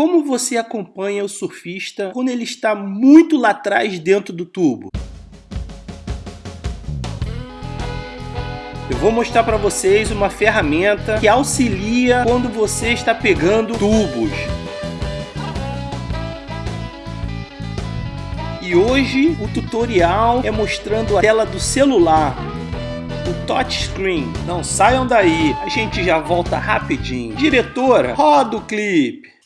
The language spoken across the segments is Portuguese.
como você acompanha o surfista quando ele está muito lá atrás dentro do tubo? Eu vou mostrar para vocês uma ferramenta que auxilia quando você está pegando tubos. E hoje o tutorial é mostrando a tela do celular, o touchscreen. Não saiam daí, a gente já volta rapidinho. Diretora, roda o clipe.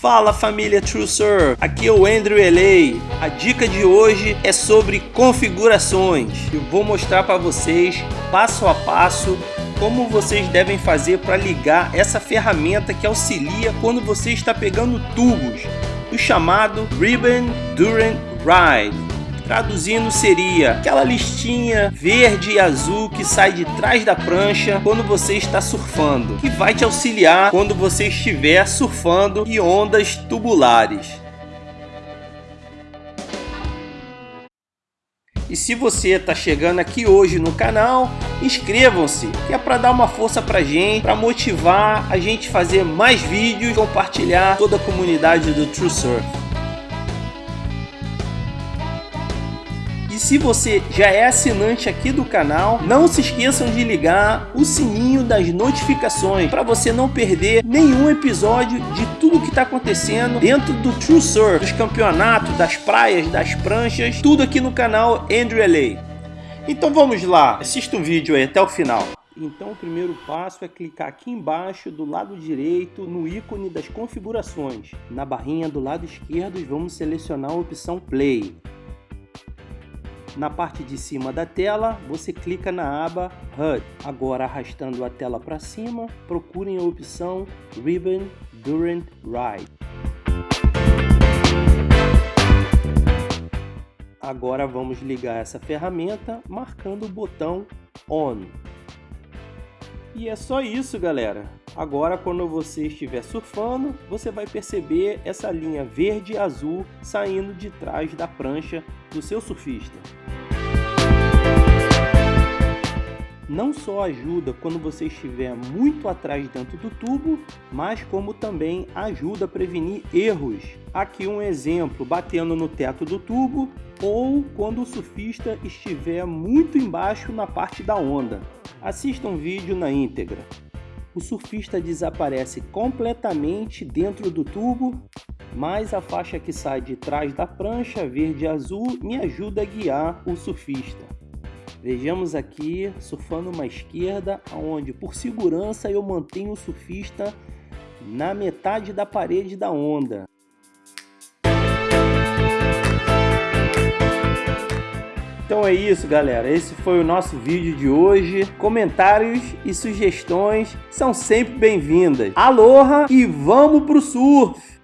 Fala família TrueSurf, aqui é o Andrew LA. A dica de hoje é sobre configurações. Eu vou mostrar para vocês passo a passo como vocês devem fazer para ligar essa ferramenta que auxilia quando você está pegando tubos, o chamado Ribbon Durant Ride. Traduzindo seria aquela listinha verde e azul que sai de trás da prancha quando você está surfando, que vai te auxiliar quando você estiver surfando em ondas tubulares. E se você está chegando aqui hoje no canal, inscrevam-se, que é para dar uma força para gente, para motivar a gente fazer mais vídeos, compartilhar toda a comunidade do True Surf. Se você já é assinante aqui do canal, não se esqueçam de ligar o sininho das notificações para você não perder nenhum episódio de tudo que está acontecendo dentro do True Surf, dos campeonatos, das praias, das pranchas, tudo aqui no canal Andrew LA. Então vamos lá, assista o vídeo aí até o final. Então o primeiro passo é clicar aqui embaixo do lado direito no ícone das configurações. Na barrinha do lado esquerdo vamos selecionar a opção Play. Na parte de cima da tela, você clica na aba HUD. Agora, arrastando a tela para cima, procurem a opção Ribbon Durant Ride. Agora vamos ligar essa ferramenta marcando o botão ON. E é só isso, galera. Agora, quando você estiver surfando, você vai perceber essa linha verde e azul saindo de trás da prancha do seu surfista. Não só ajuda quando você estiver muito atrás dentro do tubo, mas como também ajuda a prevenir erros. Aqui um exemplo, batendo no teto do tubo ou quando o surfista estiver muito embaixo na parte da onda. Assista um vídeo na íntegra. O surfista desaparece completamente dentro do tubo, mas a faixa que sai de trás da prancha verde e azul me ajuda a guiar o surfista. Vejamos aqui, surfando uma esquerda, onde por segurança eu mantenho o surfista na metade da parede da onda. É isso, galera. Esse foi o nosso vídeo de hoje. Comentários e sugestões são sempre bem-vindas. Aloha e vamos pro surf!